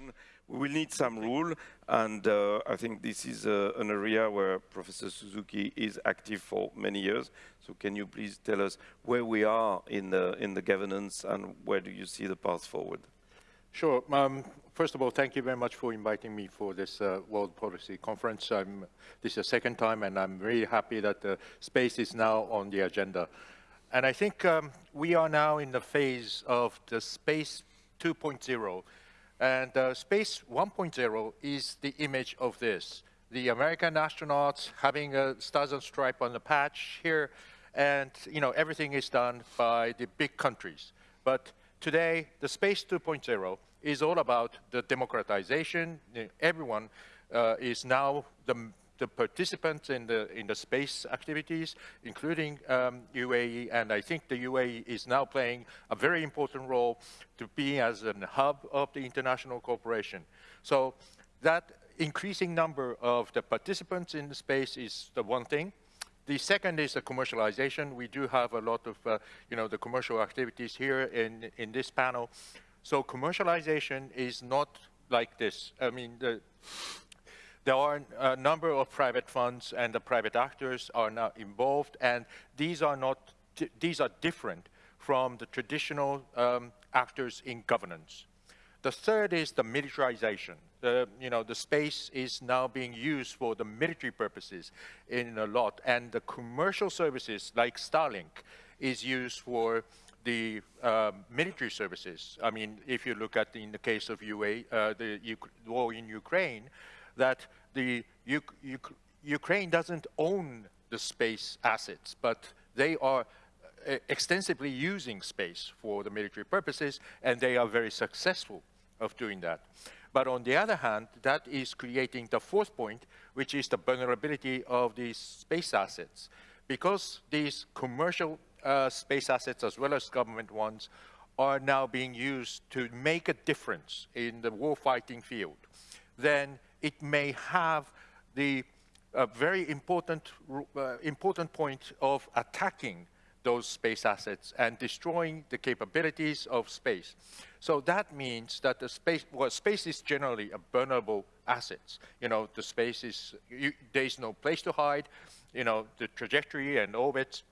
one. We will need some rule, and uh, I think this is uh, an area where Professor Suzuki is active for many years. So can you please tell us where we are in the, in the governance and where do you see the path forward? Sure. Um, first of all, thank you very much for inviting me for this uh, World Policy Conference. I'm, this is the second time, and I'm really happy that the space is now on the agenda. And I think um, we are now in the phase of the space 2.0. And uh, space 1.0 is the image of this. The American astronauts having a stars and stripe on the patch here, and you know everything is done by the big countries. But today, the space 2.0 is all about the democratization. Everyone uh, is now the the participants in the in the space activities, including um, UAE, and I think the UAE is now playing a very important role to be as a hub of the international cooperation. So that increasing number of the participants in the space is the one thing. The second is the commercialization. We do have a lot of, uh, you know, the commercial activities here in, in this panel. So commercialization is not like this. I mean, the, there are a number of private funds and the private actors are now involved, and these are not, these are different from the traditional um, actors in governance. The third is the militarization. The, you know, the space is now being used for the military purposes in a lot, and the commercial services like Starlink is used for the uh, military services. I mean, if you look at the, in the case of UA, uh, the U war in Ukraine, that the U U Ukraine doesn't own the space assets, but they are uh, extensively using space for the military purposes, and they are very successful of doing that. But on the other hand, that is creating the fourth point, which is the vulnerability of these space assets. Because these commercial uh, space assets, as well as government ones, are now being used to make a difference in the warfighting field, then it may have the uh, very important, uh, important point of attacking those space assets and destroying the capabilities of space. So that means that the space, well, space is generally a vulnerable assets. You know, the space is, you, there's no place to hide. You know, the trajectory and orbits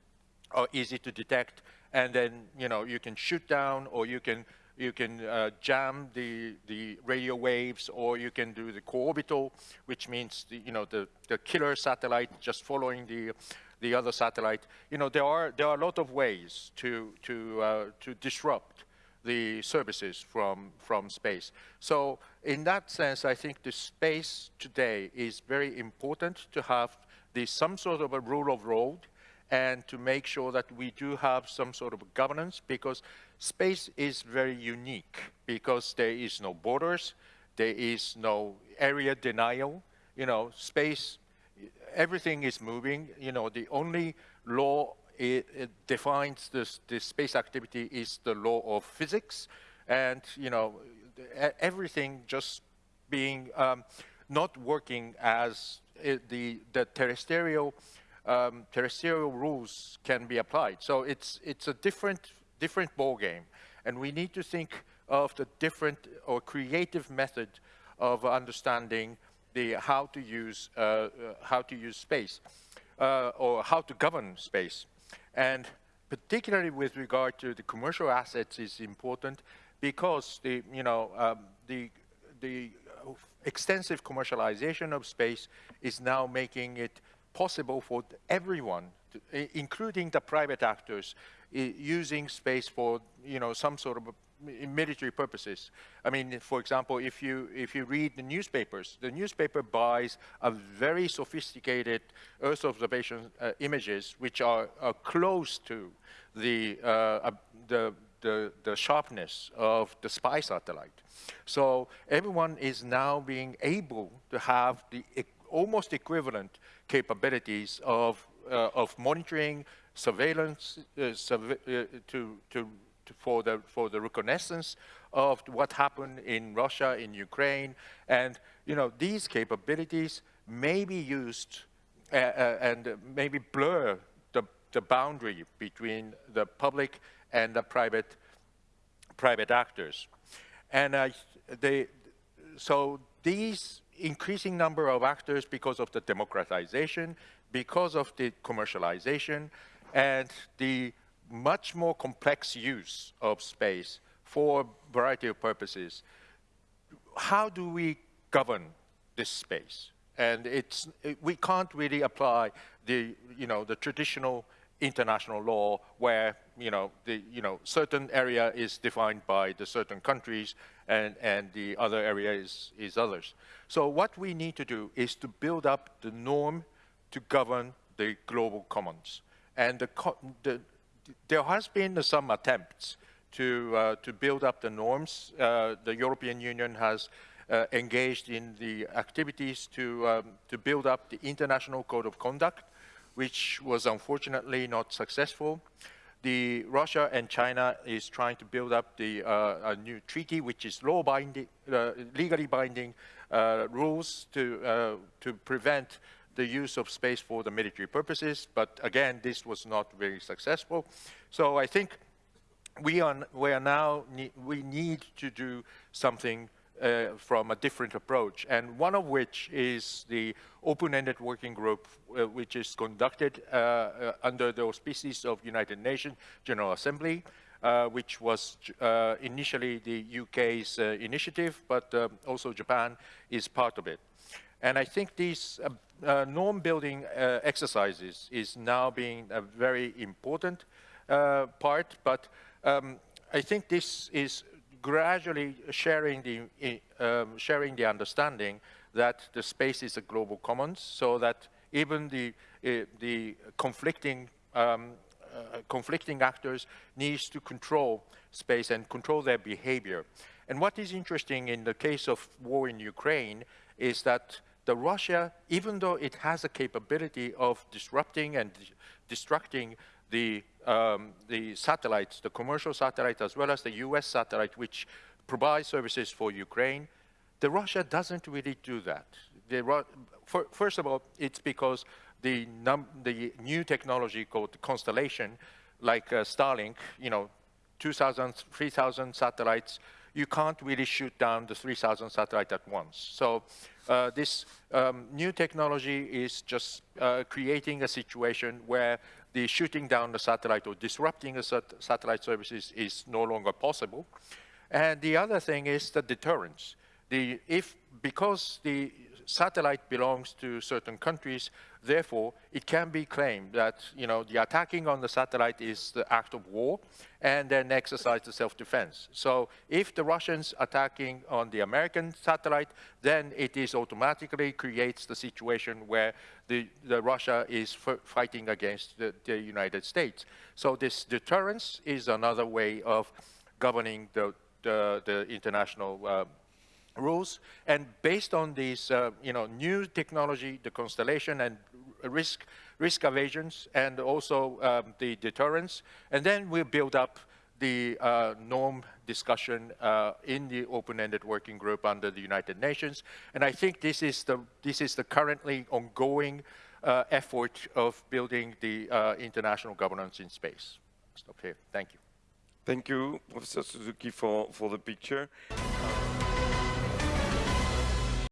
are easy to detect. And then, you know, you can shoot down or you can you can uh, jam the, the radio waves, or you can do the co-orbital, which means the, you know the, the killer satellite just following the the other satellite. You know there are there are a lot of ways to to uh, to disrupt the services from from space. So in that sense, I think the space today is very important to have the some sort of a rule of road and to make sure that we do have some sort of governance because space is very unique because there is no borders, there is no area denial. You know, space, everything is moving. You know, the only law it, it defines this, this space activity is the law of physics. And, you know, everything just being um, not working as it, the, the terrestrial um, terrestrial rules can be applied. So it's, it's a different, different ball game. And we need to think of the different or creative method of understanding the how to use, uh, uh, how to use space uh, or how to govern space. And particularly with regard to the commercial assets is important because the, you know, um, the, the extensive commercialization of space is now making it possible for everyone, to, including the private actors, using space for you know some sort of military purposes. I mean, for example, if you if you read the newspapers, the newspaper buys a very sophisticated Earth observation uh, images, which are, are, close to the, uh, uh, the the the sharpness of the spy satellite. So everyone is now being able to have the almost equivalent capabilities of, uh, of monitoring, surveillance uh, uh, to, to, to, for, the, for the reconnaissance of what happened in Russia, in Ukraine. And you know, these capabilities may be used uh, uh, and maybe blur the, the boundary between the public and the private, private actors. And they, so these increasing number of actors because of the democratization, because of the commercialization, and the much more complex use of space for a variety of purposes. How do we govern this space? And it's, it, we can't really apply the, you know, the traditional international law where, you know, the, you know, certain area is defined by the certain countries and, and the other area is, is others. So what we need to do is to build up the norm to govern the global commons. And the, the, there has been some attempts to, uh, to build up the norms. Uh, the European Union has uh, engaged in the activities to, um, to build up the International Code of Conduct, which was unfortunately not successful. The Russia and China is trying to build up the, uh, a new treaty, which is law binding, uh, legally binding uh, rules to, to prevent the use of space for the military purposes. But again, this was not very successful. So I think we are, we are now, we need to do something uh, from a different approach, and one of which is the open-ended working group, uh, which is conducted uh, uh under the auspices of United Nations General Assembly, uh, which was uh, initially the UK's initiative, but um, also Japan is part of it. And I think these norm-building exercises is now being a very important part, but um, I think this is gradually sharing the, um, sharing the understanding that the space is a global commons so that even the, uh, the conflicting, um, uh, conflicting actors needs to control space and control their behavior. And what is interesting in the case of war in Ukraine is that the Russia, even though it has a capability of disrupting and destructing the, um, the satellites, the commercial satellite as well as the US satellite, which provide services for Ukraine, the Russia doesn't really do that. For, first of all, it's because the, the, new technology called Constellation, like uh, Starlink, you know, 2,000, 3,000 satellites, you can't really shoot down the 3,000 satellites at once. So uh, this um, new technology is just uh, creating a situation where the shooting down the satellite or disrupting the sat satellite services is no longer possible. And the other thing is the deterrence. The, if, because the satellite belongs to certain countries, therefore, it can be claimed that you know, the attacking on the satellite is the act of war, and then exercise the self-defense. So if the Russians attacking on the American satellite, then it is automatically creates the situation where the, the Russia is fighting against the, the United States. So this deterrence is another way of governing the, the, the international uh, rules. And based on these, uh, you know, new technology, the constellation and risk, risk evasions, and also um, the deterrence, and then we build up the uh, norm discussion uh, in the open-ended working group under the United Nations. And I think this is the, this is the currently ongoing uh, effort of building the uh, international governance in space. Stop here. Thank you. Thank you, Professor Suzuki, for, for the picture.